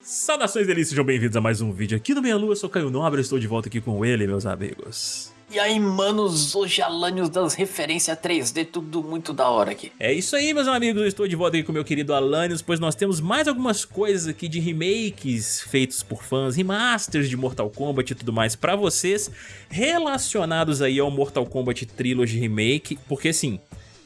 Saudações delícias, sejam bem-vindos a mais um vídeo aqui do Meia Lua, eu sou Caio Nobre, estou de volta aqui com ele, meus amigos. E aí, manos, hoje Alanios das referências 3D, tudo muito da hora aqui. É isso aí, meus amigos, eu estou de volta aqui com o meu querido Alanios, pois nós temos mais algumas coisas aqui de remakes feitos por fãs, remasters de Mortal Kombat e tudo mais pra vocês, relacionados aí ao Mortal Kombat Trilogy Remake, porque assim,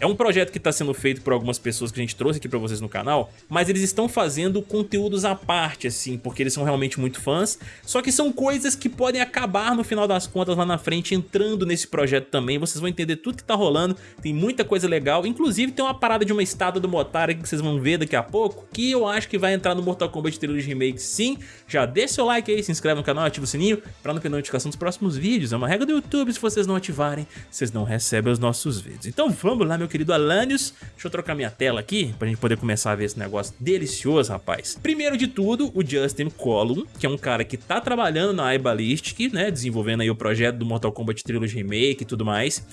é um projeto que está sendo feito por algumas pessoas que a gente trouxe aqui para vocês no canal, mas eles estão fazendo conteúdos à parte, assim, porque eles são realmente muito fãs, só que são coisas que podem acabar no final das contas lá na frente entrando nesse projeto também, vocês vão entender tudo que tá rolando, tem muita coisa legal, inclusive tem uma parada de uma estátua do Motaro que vocês vão ver daqui a pouco, que eu acho que vai entrar no Mortal Kombat Trilogy Remake sim, já deixa seu like aí, se inscreve no canal, ativa o sininho para não perder notificação dos próximos vídeos, é uma regra do YouTube, se vocês não ativarem, vocês não recebem os nossos vídeos. Então vamos lá, meu querido Alanios. Deixa eu trocar minha tela aqui pra gente poder começar a ver esse negócio delicioso, rapaz. Primeiro de tudo, o Justin Column, que é um cara que tá trabalhando na iBallistic, né, desenvolvendo aí o projeto do Mortal Kombat Trilogy Remake e tudo mais.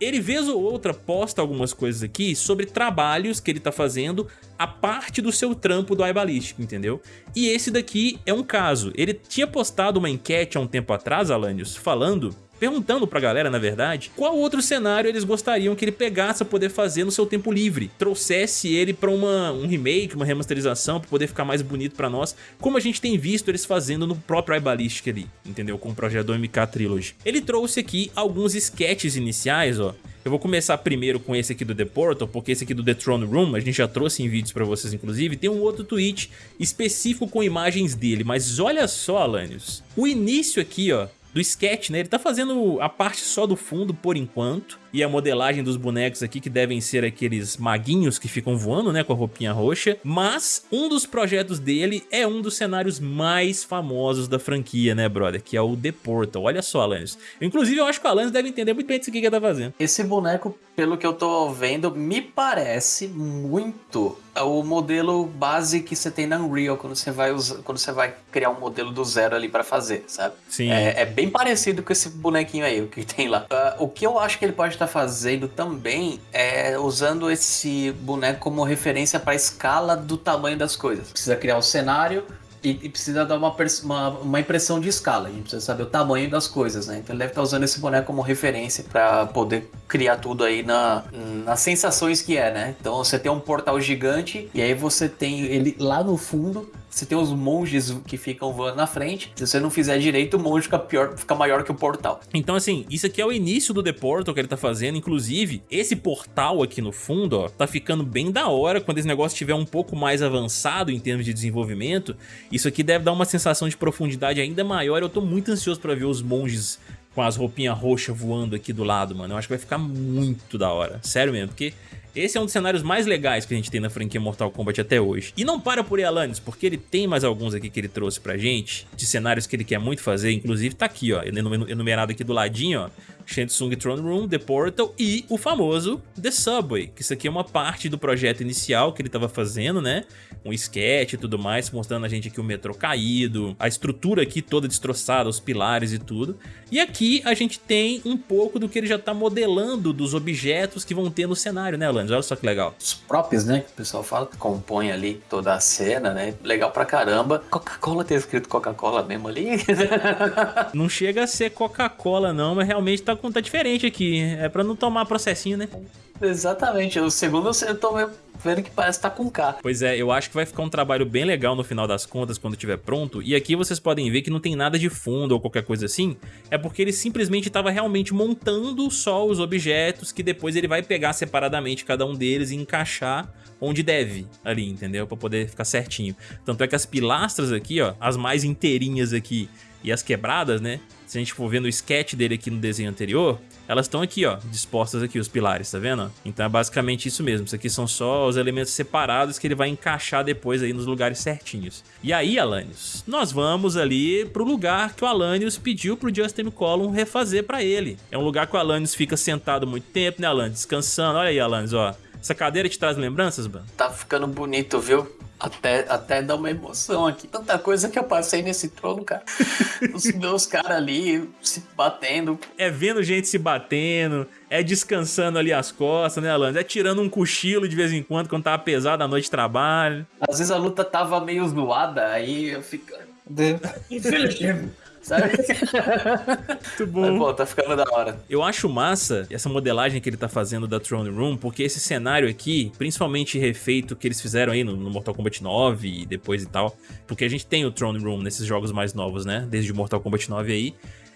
Ele vez ou outra posta algumas coisas aqui sobre trabalhos que ele tá fazendo a parte do seu trampo do iBallistic, entendeu? E esse daqui é um caso. Ele tinha postado uma enquete há um tempo atrás, Alanios, falando perguntando pra galera, na verdade, qual outro cenário eles gostariam que ele pegasse a poder fazer no seu tempo livre, trouxesse ele pra uma, um remake, uma remasterização, pra poder ficar mais bonito pra nós, como a gente tem visto eles fazendo no próprio iBallistic ali, entendeu? Com o projeto do MK Trilogy. Ele trouxe aqui alguns sketches iniciais, ó, eu vou começar primeiro com esse aqui do The Portal, porque esse aqui do The Throne Room, a gente já trouxe em vídeos pra vocês inclusive, tem um outro tweet específico com imagens dele, mas olha só, Alanios, o início aqui, ó, do sketch, né? Ele tá fazendo a parte só do fundo por enquanto, e a modelagem dos bonecos aqui que devem ser aqueles maguinhos que ficam voando, né, com a roupinha roxa, mas um dos projetos dele é um dos cenários mais famosos da franquia, né, brother, que é o The Portal. Olha só, Alanis. Inclusive, eu acho que o Alanis deve entender muito bem disso que ele tá fazendo. Esse boneco, pelo que eu tô vendo, me parece muito o modelo base que você tem na Unreal quando você vai usar, quando você vai criar um modelo do zero ali para fazer, sabe? Sim. É, é, bem parecido com esse bonequinho aí, o que tem lá. Uh, o que eu acho que ele pode estar tá fazendo também é usando esse boneco como referência para a escala do tamanho das coisas. Precisa criar um cenário, e, precisa dar uma, uma, uma, impressão de escala. A gente precisa saber o tamanho das coisas, né? Então ele deve estar usando esse boneco como referência para poder criar tudo aí na, nas sensações que é, né? Então você tem um portal gigante e aí você tem ele lá no fundo você tem os monges que ficam voando na frente. Se você não fizer direito, o monge fica, pior, fica maior que o portal. Então, assim, isso aqui é o início do The Portal que ele tá fazendo. Inclusive, esse portal aqui no fundo, ó, tá ficando bem da hora. Quando esse negócio estiver um pouco mais avançado em termos de desenvolvimento, isso aqui deve dar uma sensação de profundidade ainda maior. Eu tô muito ansioso pra ver os monges com as roupinhas roxas voando aqui do lado, mano. Eu acho que vai ficar muito da hora. Sério mesmo, porque esse é um dos cenários mais legais que a gente tem na franquia Mortal Kombat até hoje. E não para por aí, Alanis, porque ele tem mais alguns aqui que ele trouxe pra gente, de cenários que ele quer muito fazer, inclusive tá aqui, ó, enumerado aqui do ladinho, ó, Shansung Throne Room, The Portal e o famoso The Subway, que isso aqui é uma parte do projeto inicial que ele estava fazendo, né? Um sketch e tudo mais, mostrando a gente aqui o metrô caído, a estrutura aqui toda destroçada, os pilares e tudo. E aqui a gente tem um pouco do que ele já está modelando dos objetos que vão ter no cenário, né, Alanis? Olha só que legal. Os próprios, né, que o pessoal fala, que compõem ali toda a cena, né? Legal pra caramba. Coca-Cola tem escrito Coca-Cola mesmo ali? não chega a ser Coca-Cola não, mas realmente tá tá diferente aqui. É pra não tomar processinho, né? Exatamente. O segundo eu tô vendo que parece estar tá com K. Pois é, eu acho que vai ficar um trabalho bem legal no final das contas quando estiver pronto. E aqui vocês podem ver que não tem nada de fundo ou qualquer coisa assim. É porque ele simplesmente estava realmente montando só os objetos que depois ele vai pegar separadamente cada um deles e encaixar onde deve ali, entendeu? Pra poder ficar certinho. Tanto é que as pilastras aqui, ó, as mais inteirinhas aqui e as quebradas, né? Se a gente for vendo o sketch dele aqui no desenho anterior, elas estão aqui, ó, dispostas aqui, os pilares, tá vendo? Então é basicamente isso mesmo. Isso aqui são só os elementos separados que ele vai encaixar depois aí nos lugares certinhos. E aí, Alanios, nós vamos ali pro lugar que o Alanios pediu pro Justin Collum refazer pra ele. É um lugar que o Alanios fica sentado muito tempo, né, Alanios? Descansando. Olha aí, Alanios, ó. Essa cadeira te traz lembranças, mano? Tá ficando bonito, viu? Até, até dá uma emoção aqui. Tanta coisa que eu passei nesse trono, cara. Os meus caras ali se batendo. É vendo gente se batendo, é descansando ali as costas, né, Alan? É tirando um cochilo de vez em quando, quando tava pesado a noite de trabalho. Às vezes a luta tava meio zoada, aí eu fico... Infelizmente sabe? Muito bom. Mas, pô, tá ficando da hora. Eu acho massa essa modelagem que ele tá fazendo da Throne Room, porque esse cenário aqui, principalmente refeito que eles fizeram aí no, no Mortal Kombat 9 e depois e tal, porque a gente tem o Throne Room nesses jogos mais novos, né? Desde o Mortal Kombat 9 aí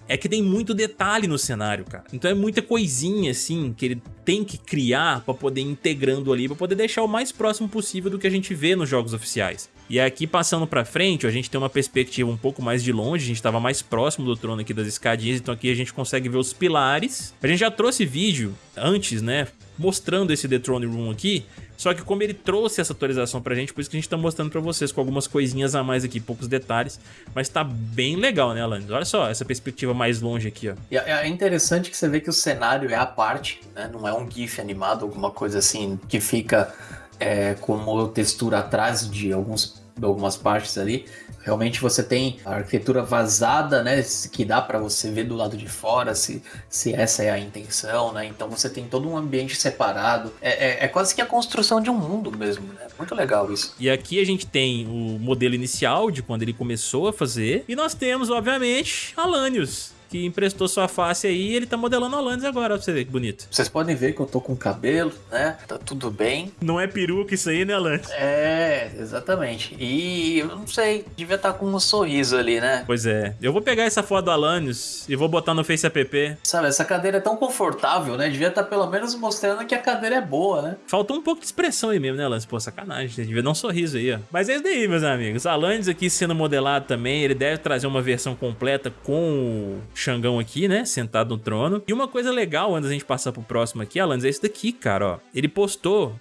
é que tem muito detalhe no cenário, cara. Então é muita coisinha, assim, que ele tem que criar pra poder ir integrando ali, pra poder deixar o mais próximo possível do que a gente vê nos jogos oficiais. E aqui, passando pra frente, a gente tem uma perspectiva um pouco mais de longe, a gente tava mais próximo do trono aqui das escadinhas, então aqui a gente consegue ver os pilares. A gente já trouxe vídeo antes, né, mostrando esse The Throne Room aqui, só que como ele trouxe essa atualização pra gente, por isso que a gente tá mostrando pra vocês com algumas coisinhas a mais aqui, poucos detalhes, mas tá bem legal, né, Alanis? Olha só essa perspectiva mais longe aqui, ó. É, é interessante que você vê que o cenário é a parte, né, não é um GIF animado, alguma coisa assim, que fica é, como textura atrás de alguns, algumas partes ali, Realmente você tem a arquitetura vazada, né, que dá para você ver do lado de fora se, se essa é a intenção, né? Então você tem todo um ambiente separado. É, é, é quase que a construção de um mundo mesmo, né? Muito legal isso. E aqui a gente tem o modelo inicial de quando ele começou a fazer. E nós temos, obviamente, Alanios que emprestou sua face aí e ele tá modelando Alanis agora, pra você ver que bonito. Vocês podem ver que eu tô com cabelo, né? Tá tudo bem. Não é peruca isso aí, né, Alanis? É, exatamente. E eu não sei, devia estar tá com um sorriso ali, né? Pois é. Eu vou pegar essa foto do Alanis e vou botar no Face App. Sabe, essa cadeira é tão confortável, né? Devia estar tá pelo menos mostrando que a cadeira é boa, né? Faltou um pouco de expressão aí mesmo, né, Alanis? Pô, sacanagem. Devia dar um sorriso aí, ó. Mas é isso daí, meus amigos. Alanis aqui sendo modelado também, ele deve trazer uma versão completa com Xangão aqui, né? Sentado no trono. E uma coisa legal, antes da gente passar pro próximo aqui, Alanis, é esse daqui, cara, ó. Ele postou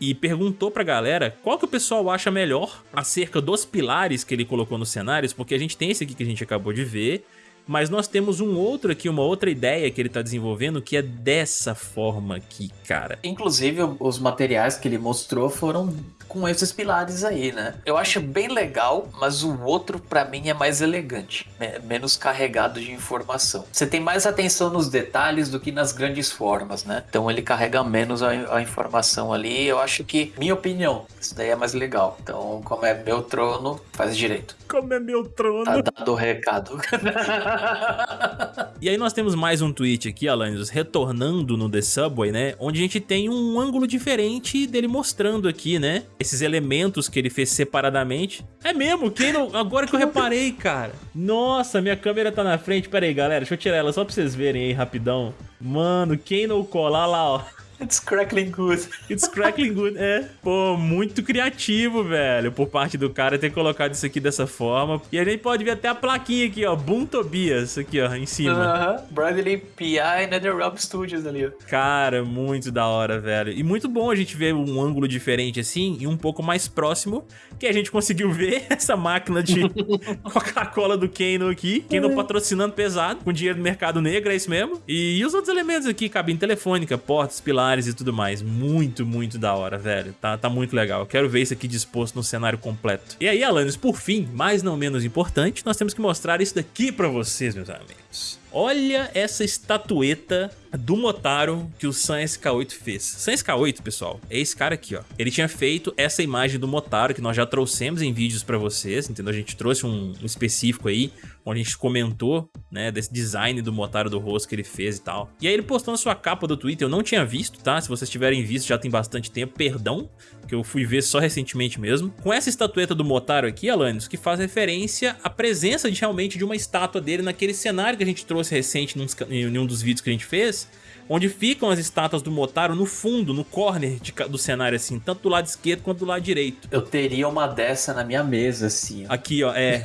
e perguntou pra galera qual que o pessoal acha melhor acerca dos pilares que ele colocou nos cenários, porque a gente tem esse aqui que a gente acabou de ver, mas nós temos um outro aqui, uma outra ideia que ele tá desenvolvendo que é dessa forma aqui, cara. Inclusive, os materiais que ele mostrou foram com esses pilares aí, né? Eu acho bem legal, mas o outro para mim é mais elegante, menos carregado de informação. Você tem mais atenção nos detalhes do que nas grandes formas, né? Então ele carrega menos a, a informação ali. Eu acho que, minha opinião, isso daí é mais legal. Então, como é meu trono, faz direito. Como é meu trono. Tá dado o recado. e aí nós temos mais um tweet aqui, Alanis, retornando no The Subway, né? Onde a gente tem um ângulo diferente dele mostrando aqui, né? Esses elementos que ele fez separadamente. É mesmo, quem não... agora que eu reparei, cara. Nossa, minha câmera tá na frente. Pera aí, galera, deixa eu tirar ela só pra vocês verem aí rapidão. Mano, quem não colar lá, ó. It's crackling good. It's crackling good, é. Pô, muito criativo, velho, por parte do cara ter colocado isso aqui dessa forma. E a gente pode ver até a plaquinha aqui, ó, Boom Tobias, aqui, ó, em cima. Aham, uh -huh. Bradley P.I. NetherRealm Studios ali, ó. Cara, muito da hora, velho. E muito bom a gente ver um ângulo diferente assim e um pouco mais próximo, que a gente conseguiu ver essa máquina de Coca-Cola do Kano aqui. Kano patrocinando pesado, com dinheiro do mercado negro, é isso mesmo. E, e os outros elementos aqui, cabine telefônica, portas, pilares, e tudo mais. Muito, muito da hora, velho. Tá, tá muito legal. Quero ver isso aqui disposto no cenário completo. E aí, Alanis, por fim, mais não menos importante, nós temos que mostrar isso daqui pra vocês, meus amigos. Olha essa estatueta do Motaro que o Sam SK8 fez. Sam SK8, pessoal, é esse cara aqui, ó. Ele tinha feito essa imagem do Motaro que nós já trouxemos em vídeos pra vocês, entendeu? A gente trouxe um, um específico aí, onde a gente comentou, né, desse design do Motaro do rosto que ele fez e tal. E aí ele postou na sua capa do Twitter, eu não tinha visto, tá? Se vocês tiverem visto já tem bastante tempo, perdão, que eu fui ver só recentemente mesmo. Com essa estatueta do Motaro aqui, Alanis, que faz referência à presença de, realmente de uma estátua dele naquele cenário que a gente trouxe recente em um dos vídeos que a gente fez, onde ficam as estátuas do Motaro no fundo, no corner de, do cenário, assim, tanto do lado esquerdo quanto do lado direito. Eu teria uma dessa na minha mesa, assim. Ó. Aqui, ó, é.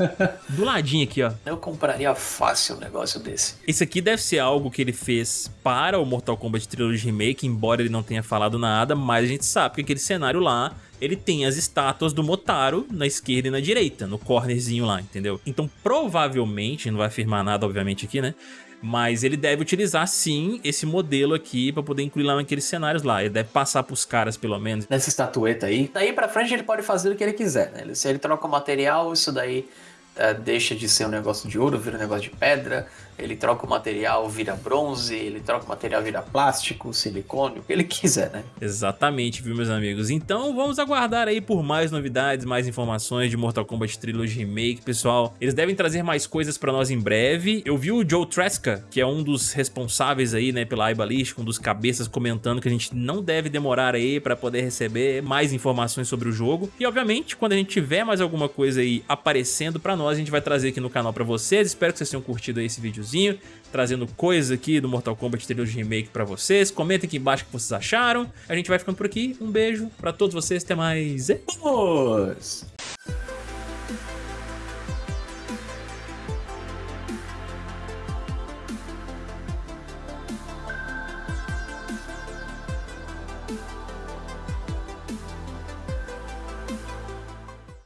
do ladinho aqui, ó. Eu compraria fácil um negócio desse. Esse aqui deve ser algo que ele fez para o Mortal Kombat Trilogy Remake, embora ele não tenha falado nada, mas a gente sabe que aquele cenário lá ele tem as estátuas do Motaro na esquerda e na direita, no cornerzinho lá, entendeu? Então provavelmente, não vai afirmar nada obviamente aqui, né? Mas ele deve utilizar sim esse modelo aqui pra poder incluir lá naqueles cenários lá. Ele deve passar pros caras pelo menos. Nessa estatueta aí. Daí pra frente ele pode fazer o que ele quiser, né? Se ele troca o material, isso daí é, deixa de ser um negócio de ouro, vira um negócio de pedra, ele troca o material, vira bronze, ele troca o material, vira plástico, silicone, o que ele quiser, né? Exatamente, viu, meus amigos? Então vamos aguardar aí por mais novidades, mais informações de Mortal Kombat Trilogy Remake, pessoal. Eles devem trazer mais coisas pra nós em breve. Eu vi o Joe Tresca, que é um dos responsáveis aí, né, pela iBallistic, um dos cabeças, comentando que a gente não deve demorar aí pra poder receber mais informações sobre o jogo. E, obviamente, quando a gente tiver mais alguma coisa aí aparecendo pra nós, a gente vai trazer aqui no canal pra vocês. Espero que vocês tenham curtido esse videozinho, trazendo coisas aqui do Mortal Kombat Trilogy Remake pra vocês. Comentem aqui embaixo o que vocês acharam. A gente vai ficando por aqui. Um beijo pra todos vocês. Até mais. Vamos!